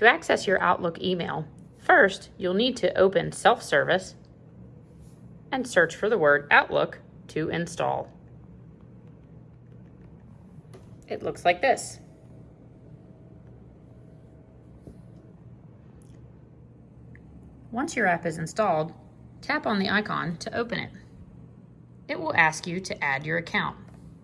To access your Outlook email, first you'll need to open Self-Service and search for the word Outlook to install. It looks like this. Once your app is installed, tap on the icon to open it. It will ask you to add your account.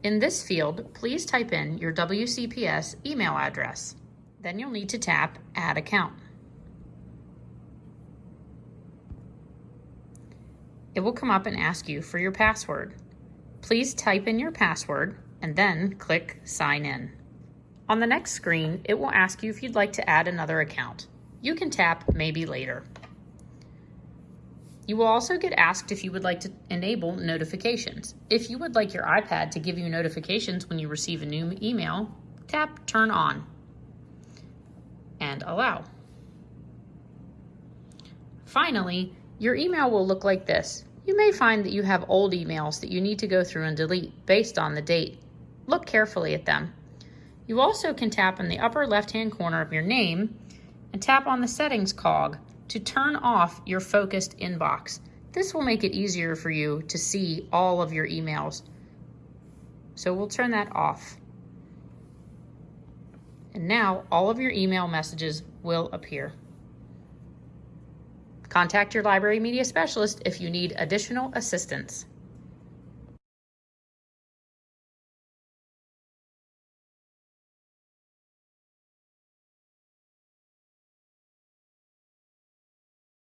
In this field, please type in your WCPS email address. Then you'll need to tap Add Account. It will come up and ask you for your password. Please type in your password and then click Sign In. On the next screen, it will ask you if you'd like to add another account. You can tap Maybe Later. You will also get asked if you would like to enable notifications. If you would like your iPad to give you notifications when you receive a new email, tap Turn On and Allow. Finally, your email will look like this. You may find that you have old emails that you need to go through and delete based on the date. Look carefully at them. You also can tap in the upper left-hand corner of your name and tap on the settings cog to turn off your focused inbox. This will make it easier for you to see all of your emails. So we'll turn that off. And now all of your email messages will appear. Contact your library media specialist if you need additional assistance.